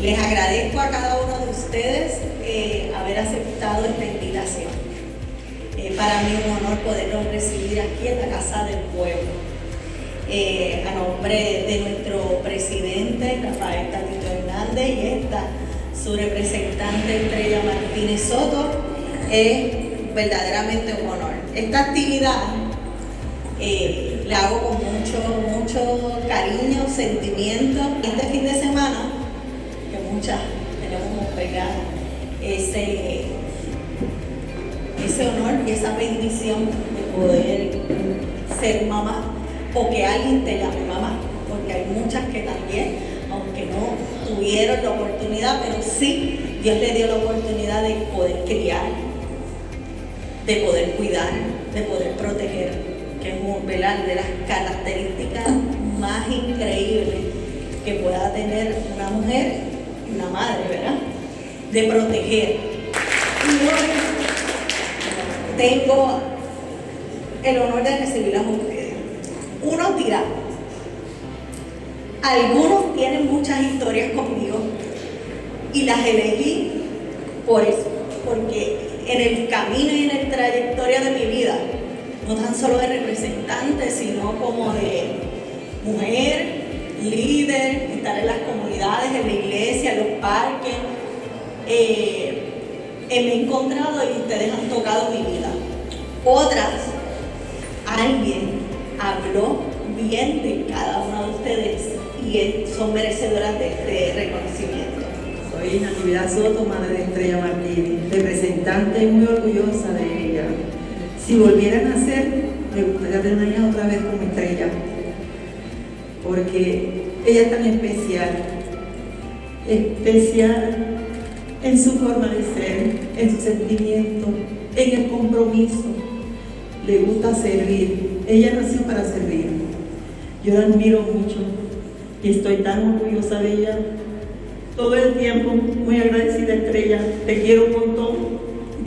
Les agradezco a cada uno de ustedes eh, haber aceptado esta invitación. Eh, para mí es un honor poderlos recibir aquí en la Casa del Pueblo. Eh, a nombre de nuestro presidente Rafael Tatito Hernández y esta, su representante Estrella Martínez Soto, es verdaderamente un honor. Esta actividad eh, la hago con mucho, mucho cariño, sentimiento. Ese, ese honor y esa bendición de poder ser mamá o que alguien te llame mamá, porque hay muchas que también, aunque no tuvieron la oportunidad, pero sí Dios le dio la oportunidad de poder criar, de poder cuidar, de poder proteger, que es ¿verdad? de las características más increíbles que pueda tener una mujer una madre, ¿verdad? De proteger. Y hoy tengo el honor de recibirlas a ustedes. Uno dirá, algunos tienen muchas historias conmigo y las elegí por eso, porque en el camino y en la trayectoria de mi vida, no tan solo de representante, sino como de mujer, líder, estar en las comunidades, en la iglesia, en los parques, eh, me he encontrado y ustedes han tocado mi vida. Otras, alguien habló bien de cada uno de ustedes y son merecedoras de este reconocimiento. Soy Natividad Soto, madre de Estrella Martínez, representante y muy orgullosa de ella. Si volvieran a ser, me gustaría tener una otra vez como Estrella, porque ella es tan especial, especial en su forma de ser, en su sentimiento, en el compromiso. Le gusta servir. Ella nació para servir. Yo la admiro mucho y estoy tan orgullosa de ella. Todo el tiempo, muy agradecida Estrella, te quiero un montón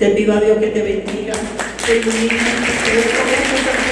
te pido a Dios que te bendiga, te ilumine, te